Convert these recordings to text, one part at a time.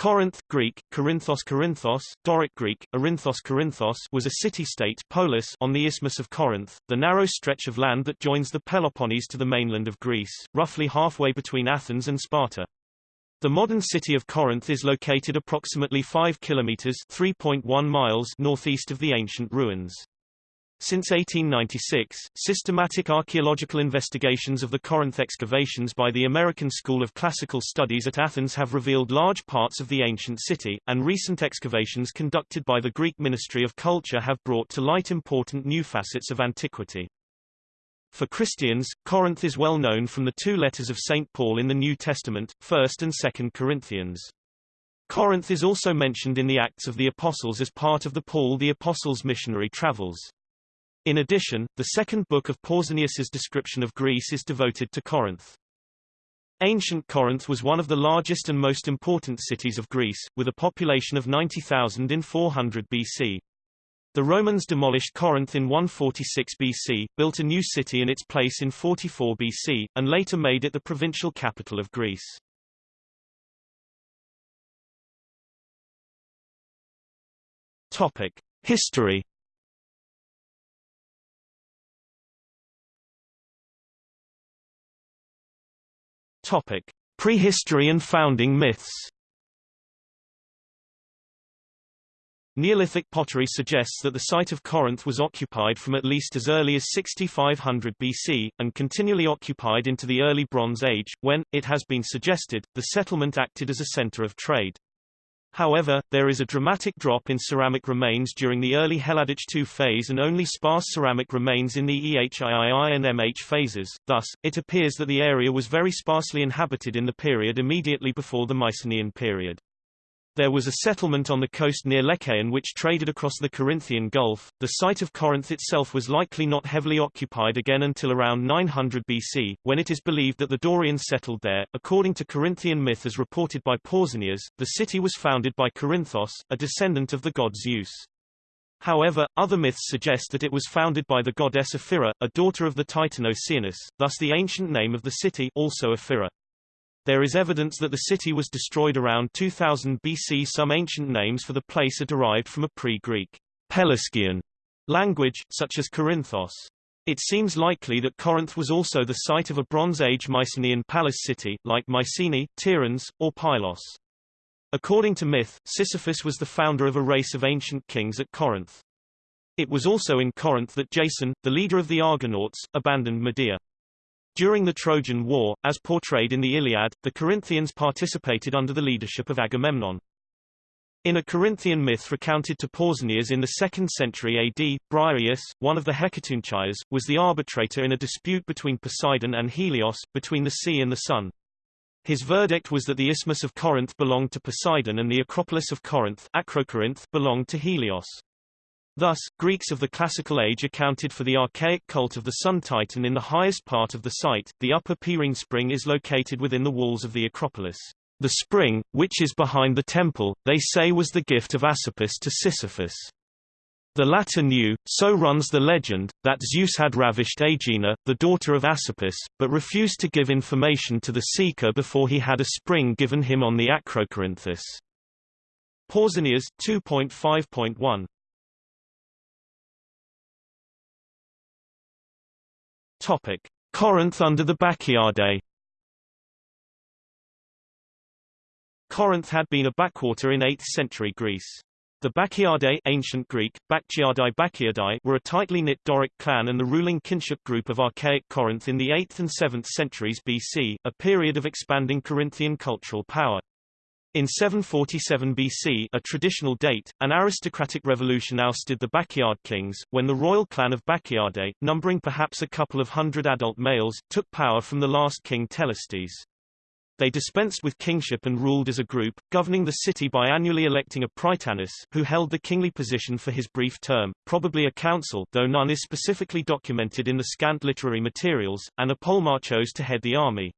Corinth Greek, Corinthos Corinthos, Doric Greek, Orinthos Corinthos was a city-state polis on the Isthmus of Corinth, the narrow stretch of land that joins the Peloponnese to the mainland of Greece, roughly halfway between Athens and Sparta. The modern city of Corinth is located approximately 5 kilometers (3.1 miles) northeast of the ancient ruins. Since 1896, systematic archaeological investigations of the Corinth excavations by the American School of Classical Studies at Athens have revealed large parts of the ancient city, and recent excavations conducted by the Greek Ministry of Culture have brought to light important new facets of antiquity. For Christians, Corinth is well known from the two letters of St. Paul in the New Testament, 1st and 2nd Corinthians. Corinth is also mentioned in the Acts of the Apostles as part of the Paul the Apostle's missionary travels. In addition, the second book of Pausanias's description of Greece is devoted to Corinth. Ancient Corinth was one of the largest and most important cities of Greece, with a population of 90,000 in 400 BC. The Romans demolished Corinth in 146 BC, built a new city in its place in 44 BC, and later made it the provincial capital of Greece. Topic: History Topic: Prehistory and founding myths. Neolithic pottery suggests that the site of Corinth was occupied from at least as early as 6500 BC, and continually occupied into the early Bronze Age, when, it has been suggested, the settlement acted as a center of trade. However, there is a dramatic drop in ceramic remains during the early Helladic II phase and only sparse ceramic remains in the EHIII and MH phases, thus, it appears that the area was very sparsely inhabited in the period immediately before the Mycenaean period. There was a settlement on the coast near Lechaeon which traded across the Corinthian Gulf. The site of Corinth itself was likely not heavily occupied again until around 900 BC, when it is believed that the Dorians settled there. According to Corinthian myth as reported by Pausanias, the city was founded by Corinthos, a descendant of the god Zeus. However, other myths suggest that it was founded by the goddess Ephyra, a daughter of the titan Oceanus, thus the ancient name of the city also Ephyra. There is evidence that the city was destroyed around 2000 BC. Some ancient names for the place are derived from a pre-Greek Pelasgian language, such as Corinthos. It seems likely that Corinth was also the site of a Bronze Age Mycenaean palace city, like Mycenae, Tiryns, or Pylos. According to myth, Sisyphus was the founder of a race of ancient kings at Corinth. It was also in Corinth that Jason, the leader of the Argonauts, abandoned Medea. During the Trojan War, as portrayed in the Iliad, the Corinthians participated under the leadership of Agamemnon. In a Corinthian myth recounted to Pausanias in the 2nd century AD, Briareus, one of the Hecatonchires, was the arbitrator in a dispute between Poseidon and Helios, between the sea and the sun. His verdict was that the Isthmus of Corinth belonged to Poseidon and the Acropolis of Corinth Acrocorinth belonged to Helios. Thus, Greeks of the Classical Age accounted for the archaic cult of the sun titan in the highest part of the site. The upper Pyrene spring is located within the walls of the Acropolis. The spring, which is behind the temple, they say was the gift of Asopus to Sisyphus. The latter knew, so runs the legend, that Zeus had ravished Aegina, the daughter of Asopus, but refused to give information to the seeker before he had a spring given him on the Acrocorinthus. Pausanias 2.5.1 Topic: Corinth under the Bacchiadae. Corinth had been a backwater in 8th century Greece. The Bacchiadae ancient Greek, Bacchiadae Bacchiadae were a tightly knit Doric clan and the ruling kinship group of archaic Corinth in the 8th and 7th centuries BC, a period of expanding Corinthian cultural power. In 747 BC a traditional date, an aristocratic revolution ousted the Bacchiad kings, when the royal clan of Bacchiadae, numbering perhaps a couple of hundred adult males, took power from the last king Telestes. They dispensed with kingship and ruled as a group, governing the city by annually electing a prytanis, who held the kingly position for his brief term, probably a council though none is specifically documented in the scant literary materials, and a polemarch chose to head the army.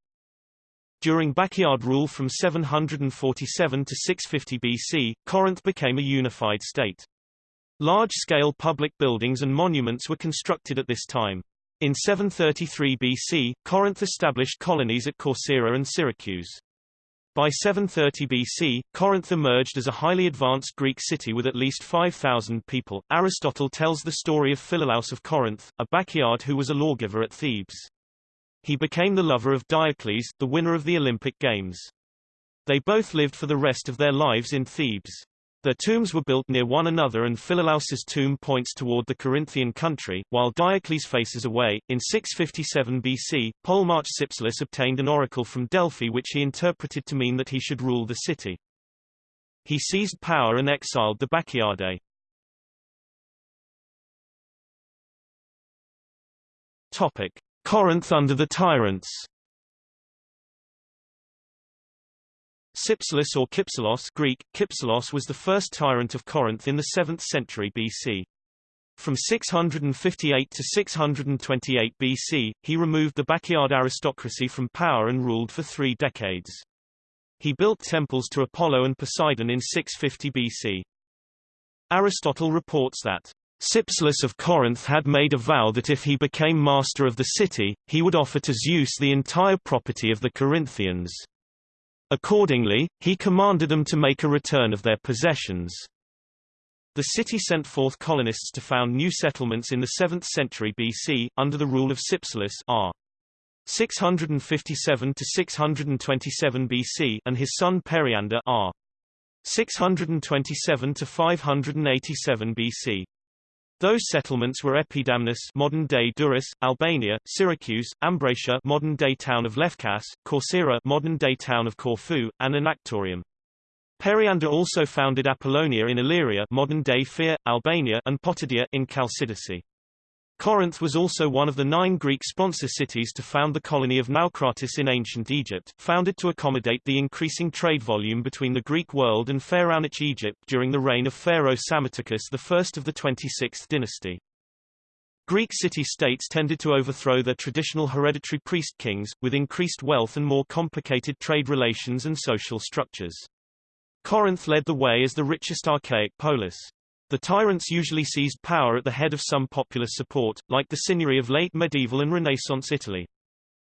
During Bacchiad rule from 747 to 650 BC, Corinth became a unified state. Large-scale public buildings and monuments were constructed at this time. In 733 BC, Corinth established colonies at Corcyra and Syracuse. By 730 BC, Corinth emerged as a highly advanced Greek city with at least 5,000 people. Aristotle tells the story of Philolaus of Corinth, a Bacchiad who was a lawgiver at Thebes. He became the lover of Diocles, the winner of the Olympic Games. They both lived for the rest of their lives in Thebes. Their tombs were built near one another and Philolaus's tomb points toward the Corinthian country, while Diocles faces away. In 657 BC, Polemarch Cypselus obtained an oracle from Delphi which he interpreted to mean that he should rule the city. He seized power and exiled the Bacchiadae. Topic. Corinth under the tyrants Cypselus or Kypselos Greek, Kypselos was the first tyrant of Corinth in the 7th century BC. From 658 to 628 BC, he removed the Bacchiad aristocracy from power and ruled for three decades. He built temples to Apollo and Poseidon in 650 BC. Aristotle reports that Cypselus of Corinth had made a vow that if he became master of the city, he would offer to Zeus the entire property of the Corinthians. Accordingly, he commanded them to make a return of their possessions. The city sent forth colonists to found new settlements in the 7th century BC, under the rule of Cypselus r. 657 to 627 BC and his son Periander r. 627 to 587 BC. Those settlements were Epidamnus modern-day Durrës, Albania, Syracuse, Ambracia modern-day town of Lefkas, Corcyra modern-day town of Corfu, and Anactorium. Periander also founded Apollonia in Illyria modern-day Fier, Albania and Potidaea in Chalcidice. Corinth was also one of the nine Greek sponsor cities to found the colony of Naucratis in ancient Egypt, founded to accommodate the increasing trade volume between the Greek world and Pharaonic Egypt during the reign of Pharaoh Psammetichus I of the 26th dynasty. Greek city-states tended to overthrow their traditional hereditary priest-kings, with increased wealth and more complicated trade relations and social structures. Corinth led the way as the richest archaic polis. The tyrants usually seized power at the head of some popular support, like the Signory of late medieval and Renaissance Italy.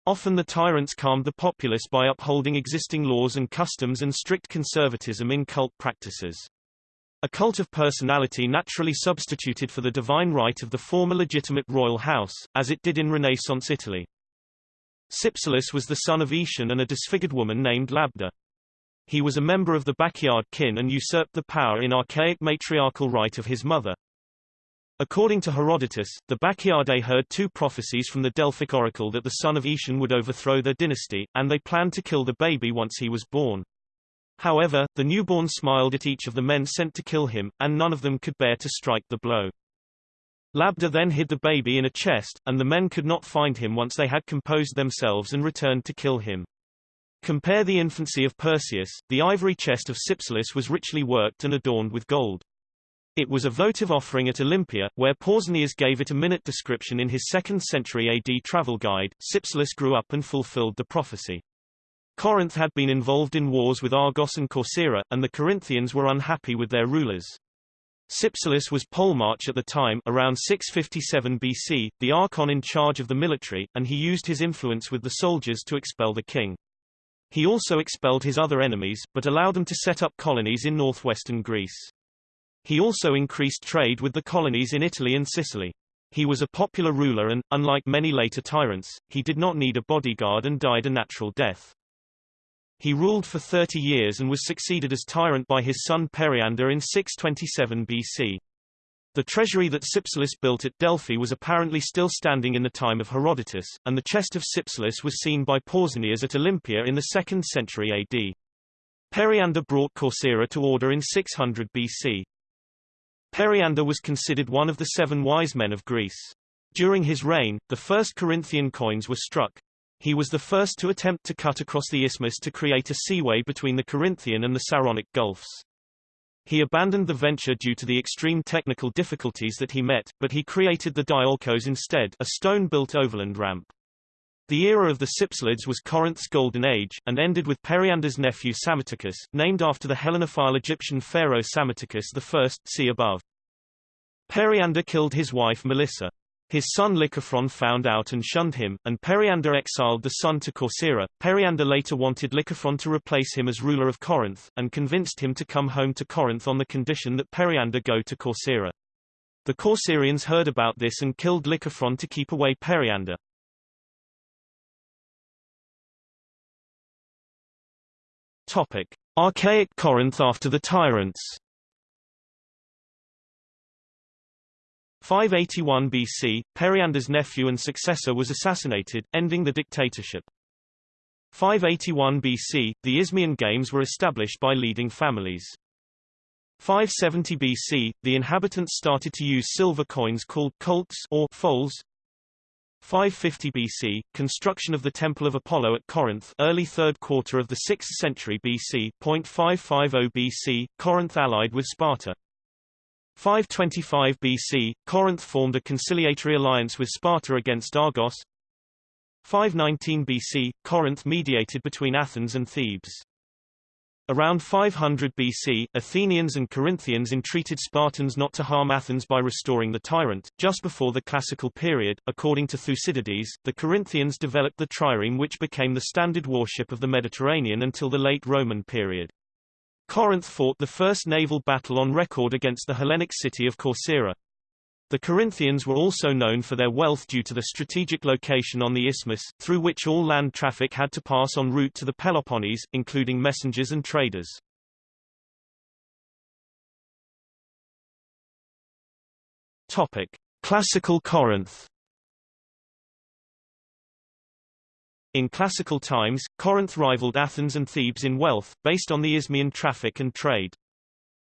Often the tyrants calmed the populace by upholding existing laws and customs and strict conservatism in cult practices. A cult of personality naturally substituted for the divine right of the former legitimate royal house, as it did in Renaissance Italy. Cypselus was the son of Aetion and a disfigured woman named Labda. He was a member of the Bacchiad kin and usurped the power in archaic matriarchal right of his mother. According to Herodotus, the Bacchiadae heard two prophecies from the Delphic oracle that the son of Aetion would overthrow their dynasty, and they planned to kill the baby once he was born. However, the newborn smiled at each of the men sent to kill him, and none of them could bear to strike the blow. Labda then hid the baby in a chest, and the men could not find him once they had composed themselves and returned to kill him. Compare the infancy of Perseus, the ivory chest of Cypselus was richly worked and adorned with gold. It was a votive offering at Olympia, where Pausanias gave it a minute description in his 2nd century AD travel guide. Cypselus grew up and fulfilled the prophecy. Corinth had been involved in wars with Argos and Corcyra, and the Corinthians were unhappy with their rulers. Cypselus was polemarch at the time around 657 BC, the archon in charge of the military, and he used his influence with the soldiers to expel the king. He also expelled his other enemies, but allowed them to set up colonies in northwestern Greece. He also increased trade with the colonies in Italy and Sicily. He was a popular ruler and, unlike many later tyrants, he did not need a bodyguard and died a natural death. He ruled for 30 years and was succeeded as tyrant by his son Periander in 627 BC. The treasury that Cypselus built at Delphi was apparently still standing in the time of Herodotus, and the chest of Cypselus was seen by Pausanias at Olympia in the 2nd century AD. Periander brought Corcyra to order in 600 BC. Periander was considered one of the seven wise men of Greece. During his reign, the first Corinthian coins were struck. He was the first to attempt to cut across the isthmus to create a seaway between the Corinthian and the Saronic Gulfs. He abandoned the venture due to the extreme technical difficulties that he met, but he created the diolkos instead a stone-built overland ramp. The era of the Cypselids was Corinth's golden age, and ended with Periander's nephew Psammetichus, named after the Hellenophile Egyptian pharaoh Psammetichus I see above. Periander killed his wife Melissa. His son Lycophron found out and shunned him, and Periander exiled the son to Corcyra. Periander later wanted Lycophron to replace him as ruler of Corinth, and convinced him to come home to Corinth on the condition that Periander go to Corcyra. The Corcyrians heard about this and killed Lycophron to keep away Periander. Topic. Archaic Corinth after the tyrants 581 BC, Periander's nephew and successor was assassinated, ending the dictatorship. 581 BC, the Isthmian Games were established by leading families. 570 BC, the inhabitants started to use silver coins called colts or foals, 550 BC, construction of the Temple of Apollo at Corinth early third quarter of the 6th century BC, 0.550 BC, Corinth allied with Sparta. 525 BC, Corinth formed a conciliatory alliance with Sparta against Argos. 519 BC, Corinth mediated between Athens and Thebes. Around 500 BC, Athenians and Corinthians entreated Spartans not to harm Athens by restoring the tyrant. Just before the classical period, according to Thucydides, the Corinthians developed the trireme which became the standard warship of the Mediterranean until the late Roman period. Corinth fought the first naval battle on record against the Hellenic city of Corcyra. The Corinthians were also known for their wealth due to the strategic location on the isthmus, through which all land traffic had to pass en route to the Peloponnese, including messengers and traders. Topic. Classical Corinth In classical times, Corinth rivaled Athens and Thebes in wealth, based on the Isthmian traffic and trade.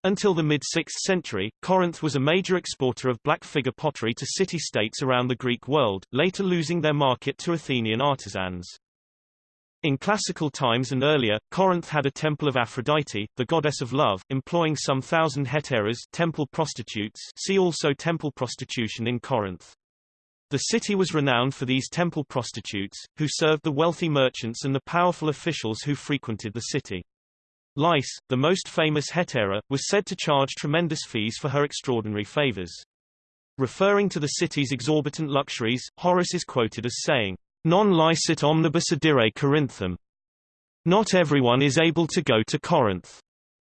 Until the mid-6th century, Corinth was a major exporter of black figure pottery to city-states around the Greek world, later losing their market to Athenian artisans. In classical times and earlier, Corinth had a temple of Aphrodite, the goddess of love, employing some thousand hetairas temple prostitutes see also temple prostitution in Corinth. The city was renowned for these temple prostitutes, who served the wealthy merchants and the powerful officials who frequented the city. Lais, the most famous hetaira, was said to charge tremendous fees for her extraordinary favors. Referring to the city's exorbitant luxuries, Horace is quoted as saying, Non licet omnibus adire Corinthum. Not everyone is able to go to Corinth.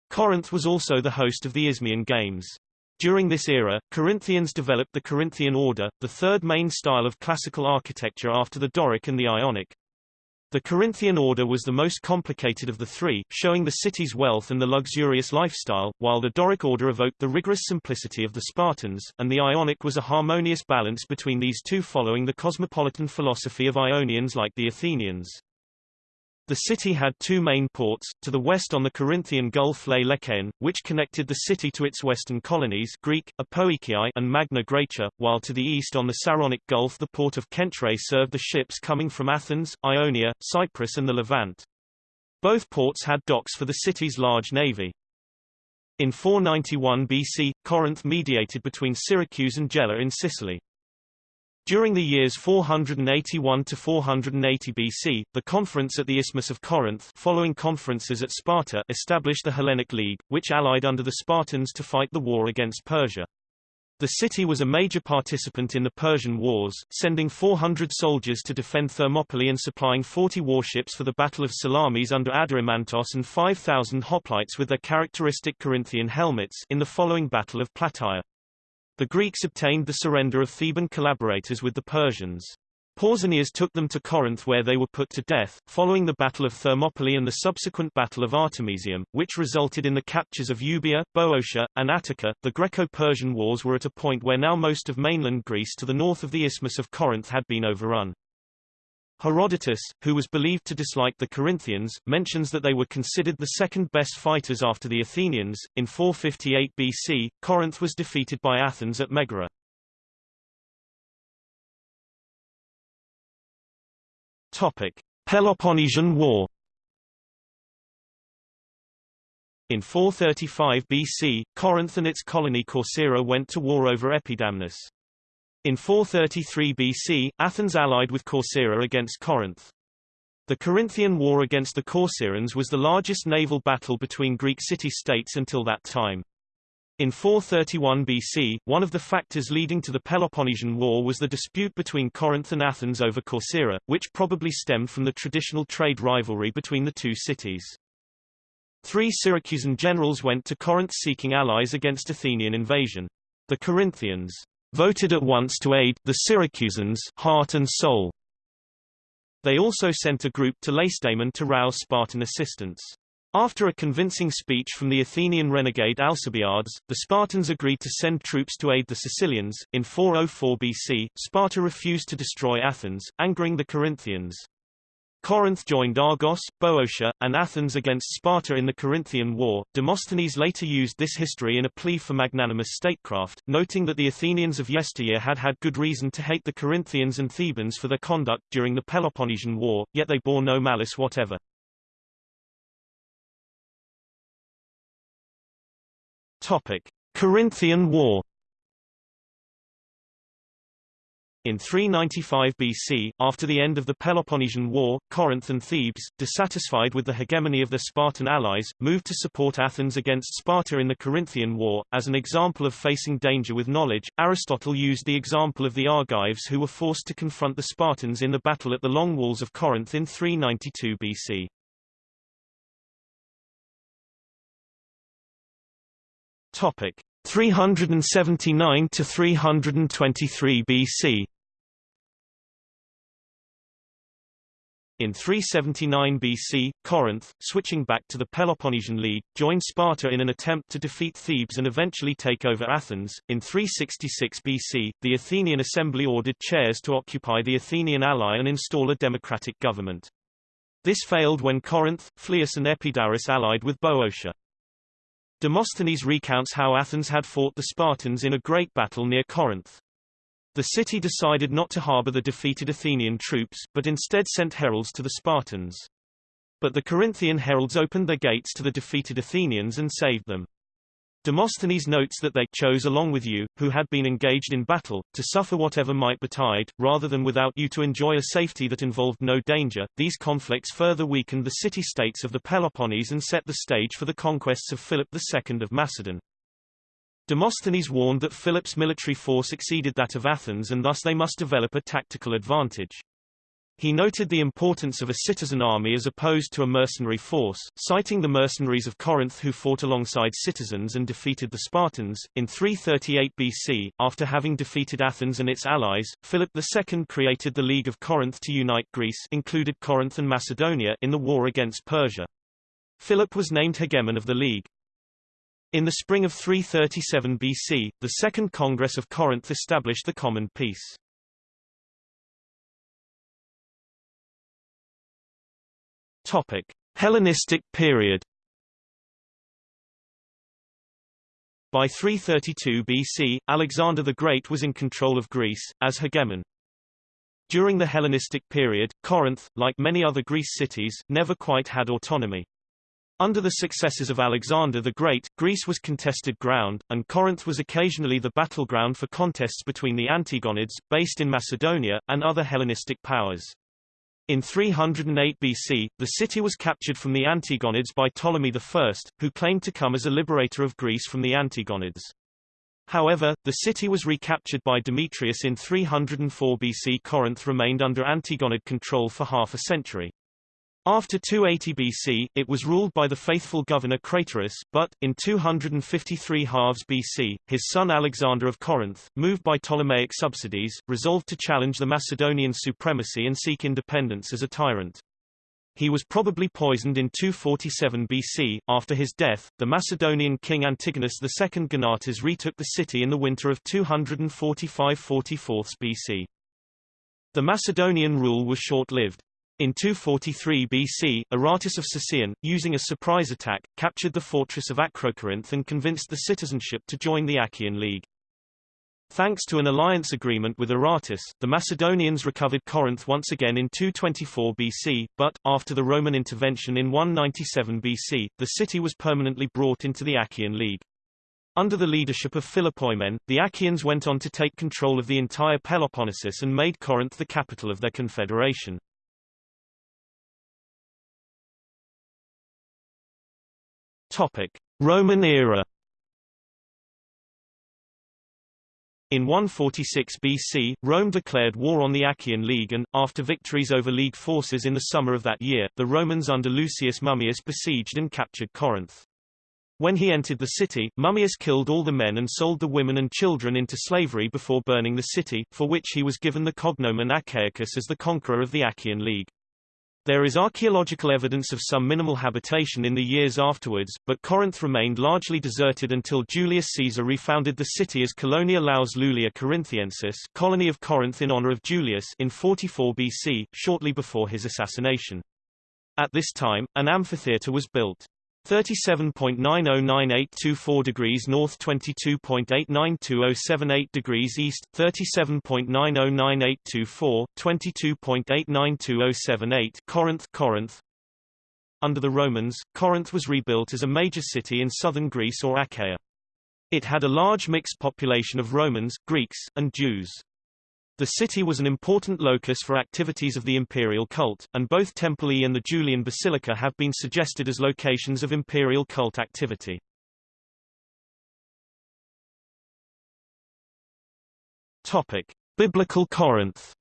Corinth was also the host of the Isthmian Games. During this era, Corinthians developed the Corinthian order, the third main style of classical architecture after the Doric and the Ionic. The Corinthian order was the most complicated of the three, showing the city's wealth and the luxurious lifestyle, while the Doric order evoked the rigorous simplicity of the Spartans, and the Ionic was a harmonious balance between these two following the cosmopolitan philosophy of Ionians like the Athenians. The city had two main ports, to the west on the Corinthian Gulf Lay Lechaeon, which connected the city to its western colonies Greek, Apoikiai and Magna Graecia, while to the east on the Saronic Gulf the port of Cenchreae served the ships coming from Athens, Ionia, Cyprus and the Levant. Both ports had docks for the city's large navy. In 491 BC, Corinth mediated between Syracuse and Gela in Sicily. During the years 481 to 480 BC, the conference at the Isthmus of Corinth following conferences at Sparta established the Hellenic League, which allied under the Spartans to fight the war against Persia. The city was a major participant in the Persian Wars, sending 400 soldiers to defend Thermopylae and supplying 40 warships for the Battle of Salamis under Adeimantos and 5,000 hoplites with their characteristic Corinthian helmets in the following Battle of Plataea. The Greeks obtained the surrender of Theban collaborators with the Persians. Pausanias took them to Corinth where they were put to death, following the Battle of Thermopylae and the subsequent Battle of Artemisium, which resulted in the captures of Euboea, Boeotia, and Attica. The Greco-Persian wars were at a point where now most of mainland Greece to the north of the Isthmus of Corinth had been overrun. Herodotus, who was believed to dislike the Corinthians, mentions that they were considered the second best fighters after the Athenians. In 458 BC, Corinth was defeated by Athens at Megara. Topic: Peloponnesian War. In 435 BC, Corinth and its colony Corcyra went to war over Epidamnus. In 433 BC, Athens allied with Corcyra against Corinth. The Corinthian War against the Corcyraeans was the largest naval battle between Greek city-states until that time. In 431 BC, one of the factors leading to the Peloponnesian War was the dispute between Corinth and Athens over Corcyra, which probably stemmed from the traditional trade rivalry between the two cities. Three Syracusan generals went to Corinth seeking allies against Athenian invasion. The Corinthians voted at once to aid the Syracusans heart and soul. They also sent a group to Lacedaemon to rouse Spartan assistance. After a convincing speech from the Athenian renegade Alcibiades, the Spartans agreed to send troops to aid the Sicilians. In 404 BC, Sparta refused to destroy Athens, angering the Corinthians. Corinth joined Argos, Boeotia, and Athens against Sparta in the Corinthian War. Demosthenes later used this history in a plea for magnanimous statecraft, noting that the Athenians of yesteryear had had good reason to hate the Corinthians and Thebans for their conduct during the Peloponnesian War, yet they bore no malice whatever. Topic: Corinthian War. In 395 BC, after the end of the Peloponnesian War, Corinth and Thebes, dissatisfied with the hegemony of their Spartan allies, moved to support Athens against Sparta in the Corinthian War. As an example of facing danger with knowledge, Aristotle used the example of the Argives who were forced to confront the Spartans in the battle at the Long Walls of Corinth in 392 BC. Topic 379 to 323 BC. In 379 BC, Corinth, switching back to the Peloponnesian League, joined Sparta in an attempt to defeat Thebes and eventually take over Athens. In 366 BC, the Athenian assembly ordered Chares to occupy the Athenian ally and install a democratic government. This failed when Corinth, Phlius and Epidaurus allied with Boeotia. Demosthenes recounts how Athens had fought the Spartans in a great battle near Corinth. The city decided not to harbor the defeated Athenian troops, but instead sent heralds to the Spartans. But the Corinthian heralds opened their gates to the defeated Athenians and saved them. Demosthenes notes that they chose along with you, who had been engaged in battle, to suffer whatever might betide, rather than without you to enjoy a safety that involved no danger. These conflicts further weakened the city-states of the Peloponnese and set the stage for the conquests of Philip II of Macedon. Demosthenes warned that Philip's military force exceeded that of Athens and thus they must develop a tactical advantage. He noted the importance of a citizen army as opposed to a mercenary force, citing the mercenaries of Corinth who fought alongside citizens and defeated the Spartans. In 338 BC, after having defeated Athens and its allies, Philip II created the League of Corinth to unite Greece included Corinth and Macedonia in the war against Persia. Philip was named hegemon of the League. In the spring of 337 BC, the Second Congress of Corinth established the Common Peace. Topic: Hellenistic period. By 332 BC, Alexander the Great was in control of Greece, as hegemon. During the Hellenistic period, Corinth, like many other Greece cities, never quite had autonomy. Under the successors of Alexander the Great, Greece was contested ground, and Corinth was occasionally the battleground for contests between the Antigonids, based in Macedonia, and other Hellenistic powers. In 308 BC, the city was captured from the Antigonids by Ptolemy I, who claimed to come as a liberator of Greece from the Antigonids. However, the city was recaptured by Demetrius in 304 BC. Corinth remained under Antigonid control for half a century. After 280 BC, it was ruled by the faithful governor Craterus, but, in 253 halves BC, his son Alexander of Corinth, moved by Ptolemaic subsidies, resolved to challenge the Macedonian supremacy and seek independence as a tyrant. He was probably poisoned in 247 BC. After his death, the Macedonian king Antigonus II Gonatas retook the city in the winter of 245–44 BC. The Macedonian rule was short-lived. In 243 BC, Aratus of Sicyon, using a surprise attack, captured the fortress of Acrocorinth and convinced the citizenship to join the Achaean League. Thanks to an alliance agreement with Aratus, the Macedonians recovered Corinth once again in 224 BC, but, after the Roman intervention in 197 BC, the city was permanently brought into the Achaean League. Under the leadership of Philopoemen, the Achaeans went on to take control of the entire Peloponnesus and made Corinth the capital of their confederation. Topic: Roman era. In 146 BC, Rome declared war on the Achaean League and, after victories over League forces in the summer of that year, the Romans under Lucius Mummius besieged and captured Corinth. When he entered the city, Mummius killed all the men and sold the women and children into slavery before burning the city, for which he was given the cognomen Achaicus as the conqueror of the Achaean League. There is archaeological evidence of some minimal habitation in the years afterwards, but Corinth remained largely deserted until Julius Caesar refounded the city as Colonia Laus Iulia Corinthiensis colony of Corinth in honor of Julius in 44 BC, shortly before his assassination. At this time, an amphitheatre was built. 37.909824 degrees north 22.892078 degrees east 37.909824 22.892078 Corinth Corinth. Under the Romans Corinth was rebuilt as a major city in southern Greece or Achaia. It had a large mixed population of Romans Greeks and Jews the city was an important locus for activities of the imperial cult, and both Temple I and the Julian Basilica have been suggested as locations of imperial cult activity. Topic: Biblical Corinth.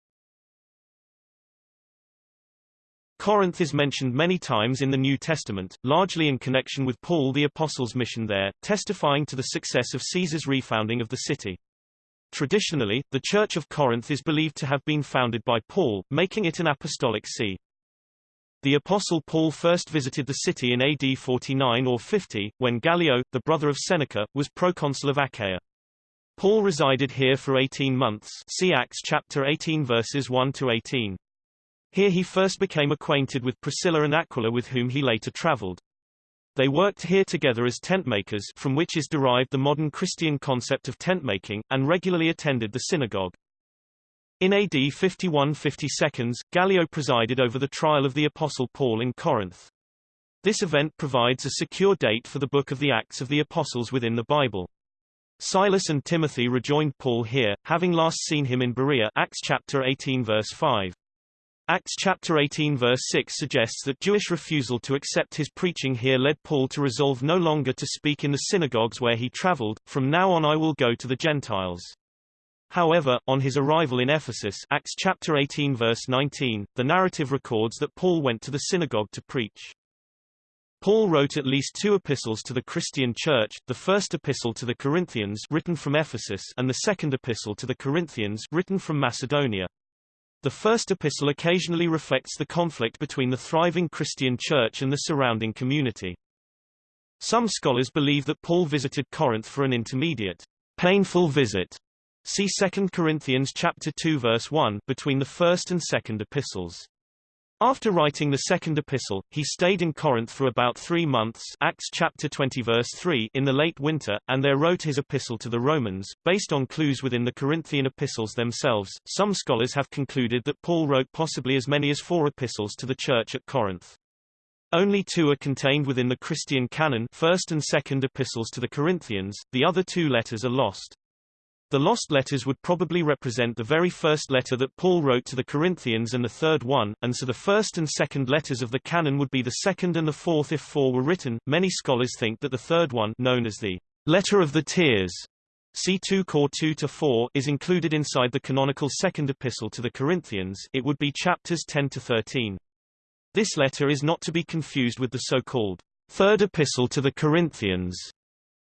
Corinth is mentioned many times in the New Testament, largely in connection with Paul the Apostle's mission there, testifying to the success of Caesar's refounding of the city. Traditionally, the Church of Corinth is believed to have been founded by Paul, making it an apostolic see. The Apostle Paul first visited the city in AD 49 or 50, when Gallio, the brother of Seneca, was proconsul of Achaia. Paul resided here for 18 months see Acts chapter 18 verses 1 to 18. Here he first became acquainted with Priscilla and Aquila with whom he later traveled. They worked here together as tentmakers from which is derived the modern Christian concept of tentmaking, and regularly attended the synagogue. In AD 51-52, Gallio presided over the trial of the Apostle Paul in Corinth. This event provides a secure date for the Book of the Acts of the Apostles within the Bible. Silas and Timothy rejoined Paul here, having last seen him in Berea Acts chapter 18 verse 5. Acts chapter 18 verse 6 suggests that Jewish refusal to accept his preaching here led Paul to resolve no longer to speak in the synagogues where he traveled, from now on I will go to the Gentiles. However, on his arrival in Ephesus Acts chapter 18 verse 19, the narrative records that Paul went to the synagogue to preach. Paul wrote at least two epistles to the Christian church, the first epistle to the Corinthians written from Ephesus and the second epistle to the Corinthians written from Macedonia. The first epistle occasionally reflects the conflict between the thriving Christian church and the surrounding community. Some scholars believe that Paul visited Corinth for an intermediate, painful visit. See 2 Corinthians chapter 2 verse 1 between the first and second epistles. After writing the second epistle, he stayed in Corinth for about three months Acts chapter 20 verse 3 in the late winter, and there wrote his epistle to the Romans. Based on clues within the Corinthian epistles themselves, some scholars have concluded that Paul wrote possibly as many as four epistles to the church at Corinth. Only two are contained within the Christian canon first and second epistles to the Corinthians, the other two letters are lost. The lost letters would probably represent the very first letter that Paul wrote to the Corinthians and the third one, and so the first and second letters of the canon would be the second and the fourth if four were written. Many scholars think that the third one, known as the Letter of the Tears, C2 Core 2 to 4 is included inside the canonical second epistle to the Corinthians. It would be chapters 10 to 13. This letter is not to be confused with the so-called third epistle to the Corinthians,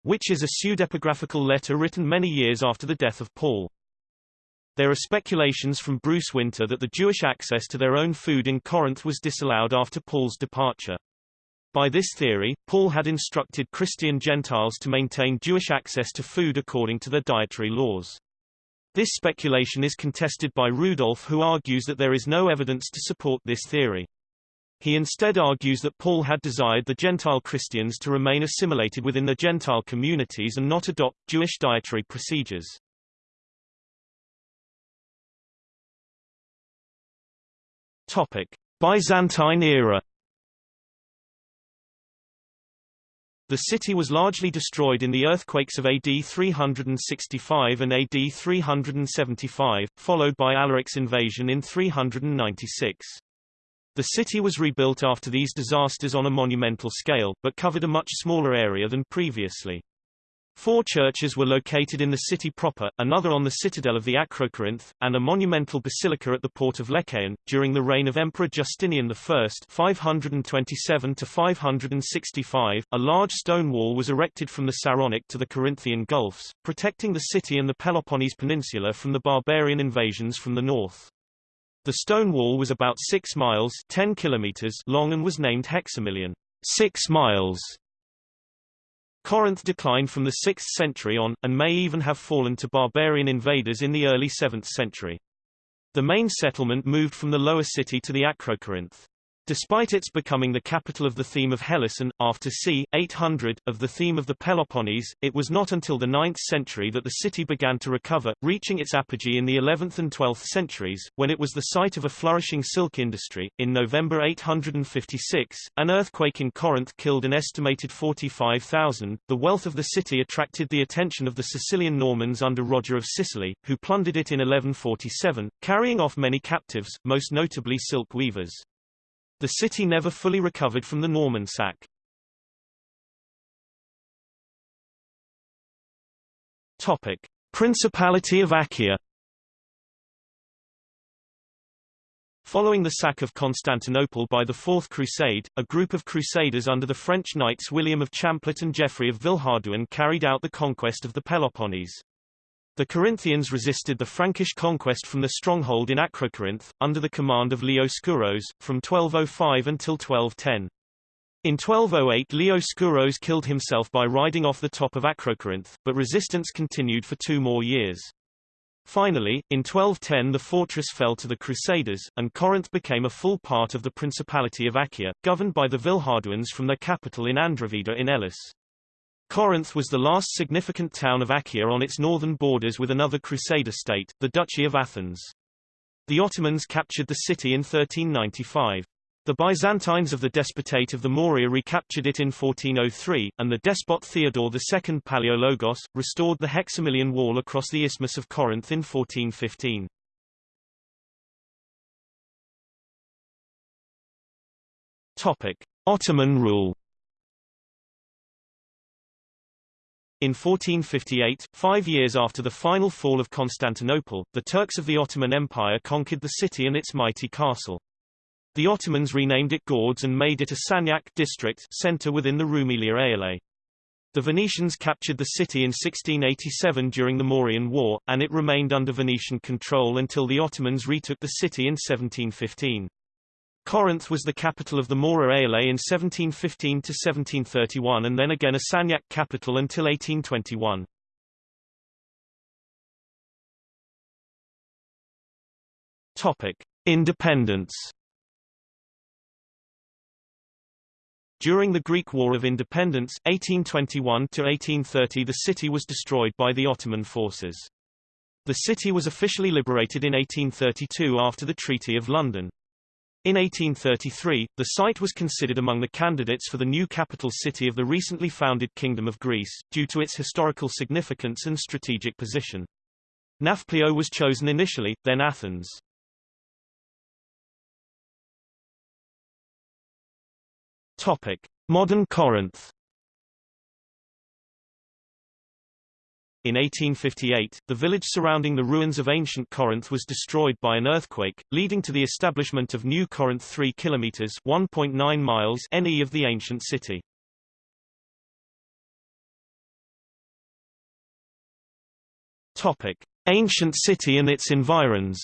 which is a pseudepigraphical letter written many years after the death of Paul. There are speculations from Bruce Winter that the Jewish access to their own food in Corinth was disallowed after Paul's departure. By this theory, Paul had instructed Christian Gentiles to maintain Jewish access to food according to their dietary laws. This speculation is contested by Rudolph who argues that there is no evidence to support this theory. He instead argues that Paul had desired the Gentile Christians to remain assimilated within the Gentile communities and not adopt Jewish dietary procedures. Topic: Byzantine era. The city was largely destroyed in the earthquakes of AD 365 and AD 375, followed by Alaric's invasion in 396. The city was rebuilt after these disasters on a monumental scale, but covered a much smaller area than previously. Four churches were located in the city proper, another on the citadel of the Acrocorinth, and a monumental basilica at the port of Lechaeon. During the reign of Emperor Justinian I 527 565, a large stone wall was erected from the Saronic to the Corinthian Gulfs, protecting the city and the Peloponnese Peninsula from the barbarian invasions from the north. The stone wall was about 6 miles 10 kilometers long and was named Hexamilion, 6 miles Corinth declined from the 6th century on, and may even have fallen to barbarian invaders in the early 7th century. The main settlement moved from the lower city to the Acrocorinth. Despite its becoming the capital of the theme of Hellas and, after c. 800, of the theme of the Peloponnese, it was not until the 9th century that the city began to recover, reaching its apogee in the 11th and 12th centuries, when it was the site of a flourishing silk industry. In November 856, an earthquake in Corinth killed an estimated 45,000. The wealth of the city attracted the attention of the Sicilian Normans under Roger of Sicily, who plundered it in 1147, carrying off many captives, most notably silk weavers. The city never fully recovered from the Norman sack. Topic: Principality of Achaia. Following the sack of Constantinople by the Fourth Crusade, a group of crusaders under the French knights William of Champlit and Geoffrey of Villehardouin carried out the conquest of the Peloponnese. The Corinthians resisted the Frankish conquest from the stronghold in Acrocorinth, under the command of Leo Sgouros, from 1205 until 1210. In 1208 Leo Sgouros killed himself by riding off the top of Acrocorinth, but resistance continued for two more years. Finally, in 1210 the fortress fell to the Crusaders, and Corinth became a full part of the Principality of Achaia, governed by the Villehardouins from their capital in Andravida in Elis. Corinth was the last significant town of Achaia on its northern borders with another Crusader state, the Duchy of Athens. The Ottomans captured the city in 1395. The Byzantines of the Despotate of the Morea recaptured it in 1403, and the despot Theodore II Palaiologos, restored the Hexamilion Wall across the Isthmus of Corinth in 1415. Topic. Ottoman rule In 1458, five years after the final fall of Constantinople, the Turks of the Ottoman Empire conquered the city and its mighty castle. The Ottomans renamed it Gordes and made it a Sanjak district center within the Rumelia Eyalet. The Venetians captured the city in 1687 during the Morean War, and it remained under Venetian control until the Ottomans retook the city in 1715. Corinth was the capital of the Morea Eyalet in 1715–1731 and then again a Sanjak capital until 1821. Topic. Independence During the Greek War of Independence 1821–1830 the city was destroyed by the Ottoman forces. The city was officially liberated in 1832 after the Treaty of London. In 1833, the site was considered among the candidates for the new capital city of the recently founded Kingdom of Greece, due to its historical significance and strategic position. Nafplio was chosen initially, then Athens. Topic. Modern Corinth In 1858, the village surrounding the ruins of ancient Corinth was destroyed by an earthquake, leading to the establishment of New Corinth 3 kilometers (1.9 miles) NE of the ancient city. Topic: Ancient city and its environs.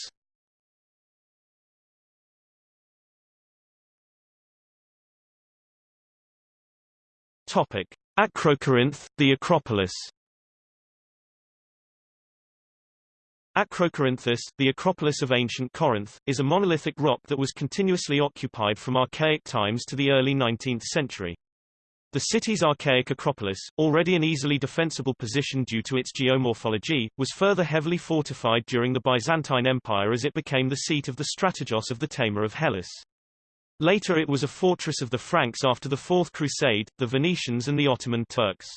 Topic: Acrocorinth, the Acropolis. Acrocorinthus, the Acropolis of ancient Corinth, is a monolithic rock that was continuously occupied from archaic times to the early 19th century. The city's archaic Acropolis, already an easily defensible position due to its geomorphology, was further heavily fortified during the Byzantine Empire as it became the seat of the strategos of the Tamer of Hellas. Later it was a fortress of the Franks after the Fourth Crusade, the Venetians and the Ottoman Turks.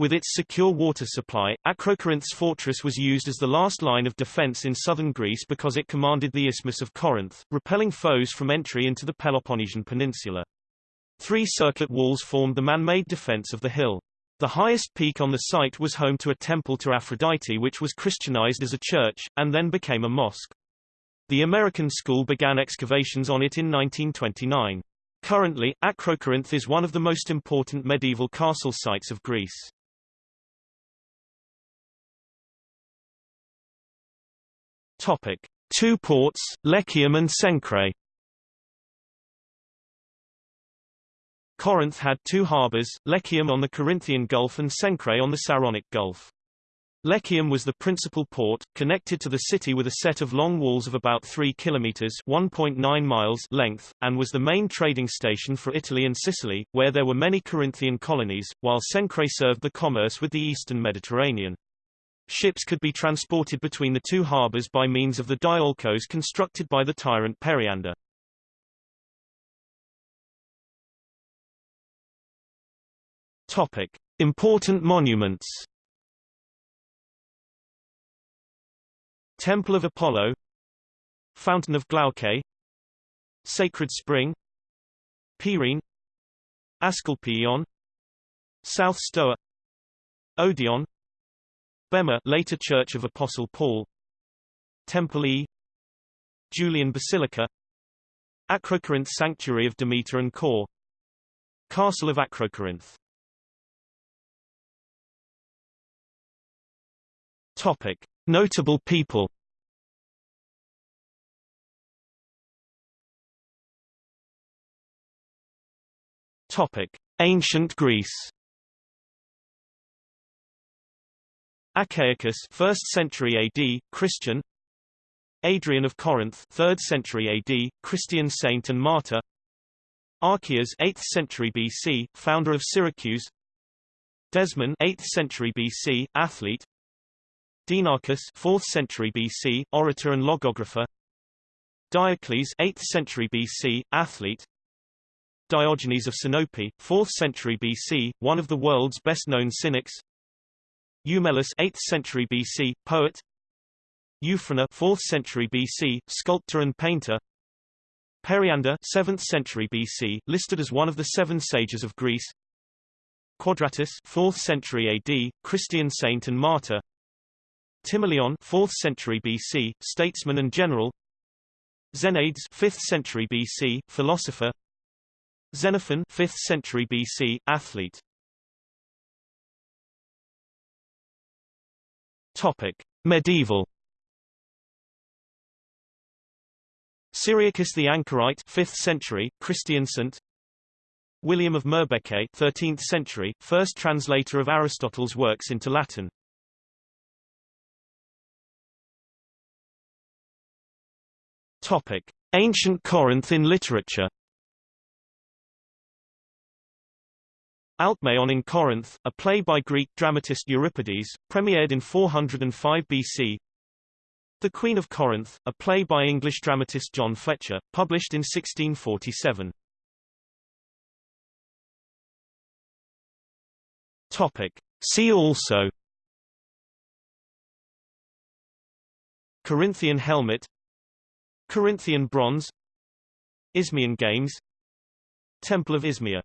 With its secure water supply, Acrocorinth's fortress was used as the last line of defense in southern Greece because it commanded the Isthmus of Corinth, repelling foes from entry into the Peloponnesian peninsula. Three circlet walls formed the man-made defense of the hill. The highest peak on the site was home to a temple to Aphrodite which was Christianized as a church, and then became a mosque. The American school began excavations on it in 1929. Currently, Acrocorinth is one of the most important medieval castle sites of Greece. Topic. Two ports, Lechaeum and Cenchreae Corinth had two harbors, Lechaeum on the Corinthian Gulf and Cenchreae on the Saronic Gulf. Lechaeum was the principal port, connected to the city with a set of long walls of about 3 kilometers (1.9 miles) length, and was the main trading station for Italy and Sicily, where there were many Corinthian colonies, while Cenchreae served the commerce with the eastern Mediterranean. Ships could be transported between the two harbors by means of the diolkos constructed by the tyrant Periander. Topic: Important monuments. Temple of Apollo, Fountain of Glauke, Sacred Spring, Peirene, Asclepieion, South Stoa, Odeon, Bema later Church of Apostle Paul, Temple E, Julian Basilica, Acrocorinth Sanctuary of Demeter and Kore, Castle of Acrocorinth. Topic: Notable people. Topic: Ancient Greece. Achaicus 1st century AD, Christian. Adrian of Corinth 3rd century AD, Christian saint and martyr. Archias 8th century BC, founder of Syracuse. Desmon 8th century BC, athlete. Dinarchus 4th century BC, orator and logographer Diocles 8th century BC, athlete Diogenes of Sinope, 4th century BC, one of the world's best-known cynics Eumelus 8th century BC, poet. Euphranor 4th century BC, sculptor and painter. Periander 7th century BC, listed as one of the seven sages of Greece. Quadratus 4th century AD, Christian saint and martyr. Timoleon 4th century BC, statesman and general. Xeniades 5th century BC, philosopher. Xenophon 5th century BC, athlete Topic: Medieval. Cyriacus the Anchorite 5th century, Christian saint. William of Moerbeke 13th century, first translator of Aristotle's works into Latin. Topic: Ancient Corinth in literature. Alcmaeon in Corinth, a play by Greek dramatist Euripides, premiered in 405 BC. The Queen of Corinth, a play by English dramatist John Fletcher, published in 1647. Topic. See also Corinthian helmet Corinthian bronze Isthmian Games Temple of Isthmia